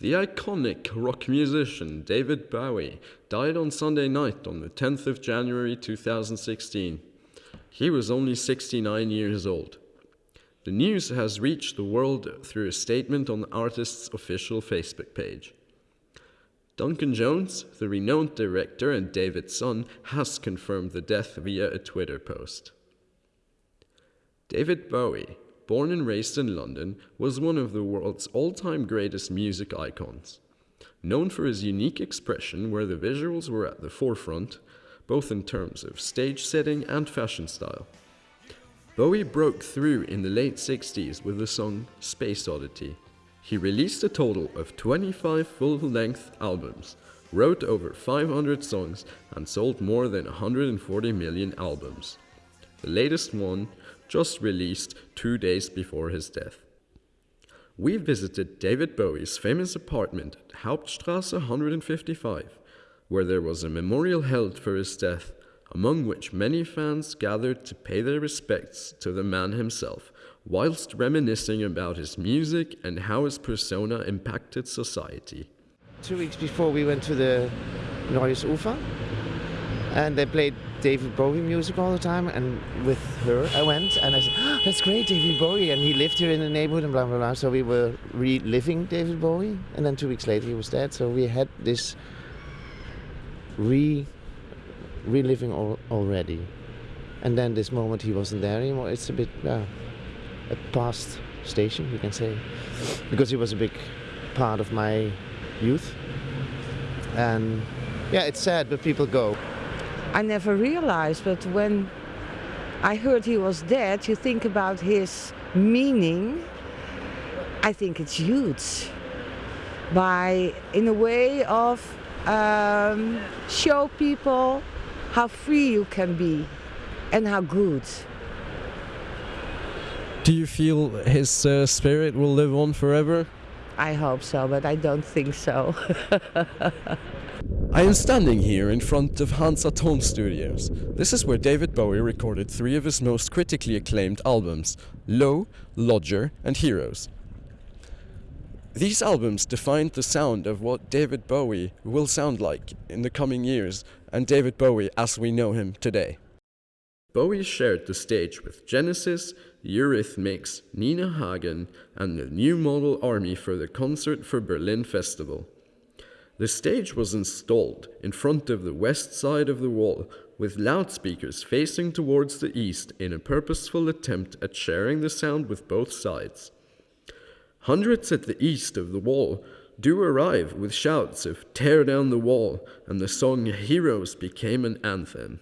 The iconic rock musician David Bowie died on Sunday night on the 10th of January 2016. He was only 69 years old. The news has reached the world through a statement on the artist's official Facebook page. Duncan Jones, the renowned director and David's son, has confirmed the death via a Twitter post. David Bowie, born and raised in London, was one of the world's all-time greatest music icons. Known for his unique expression where the visuals were at the forefront, both in terms of stage setting and fashion style. Bowie broke through in the late 60s with the song Space Oddity. He released a total of 25 full-length albums, wrote over 500 songs and sold more than 140 million albums. The latest one just released two days before his death. We visited David Bowie's famous apartment at Hauptstrasse 155, where there was a memorial held for his death, among which many fans gathered to pay their respects to the man himself, whilst reminiscing about his music and how his persona impacted society. Two weeks before we went to the Neues Ufer, and they played David Bowie music all the time. And with her, I went and I said, oh, "That's great, David Bowie." And he lived here in the neighborhood and blah blah blah. So we were reliving David Bowie, and then two weeks later he was dead. So we had this re reliving al already. And then this moment he wasn't there anymore. It's a bit yeah, a past station, you can say, because he was a big part of my youth. And yeah, it's sad, but people go. I never realized, but when I heard he was dead, you think about his meaning. I think it's huge. By, in a way of um, show people how free you can be and how good. Do you feel his uh, spirit will live on forever? I hope so, but I don't think so. I am standing here in front of Hansa Tone Studios. This is where David Bowie recorded three of his most critically acclaimed albums, Low, Lodger and Heroes. These albums defined the sound of what David Bowie will sound like in the coming years and David Bowie as we know him today. Bowie shared the stage with Genesis, Eurythmics, Nina Hagen and the New Model Army for the Concert for Berlin Festival. The stage was installed in front of the west side of the wall with loudspeakers facing towards the east in a purposeful attempt at sharing the sound with both sides. Hundreds at the east of the wall do arrive with shouts of tear down the wall and the song Heroes became an anthem.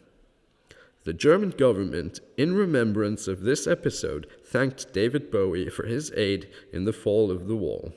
The German government, in remembrance of this episode, thanked David Bowie for his aid in the fall of the wall.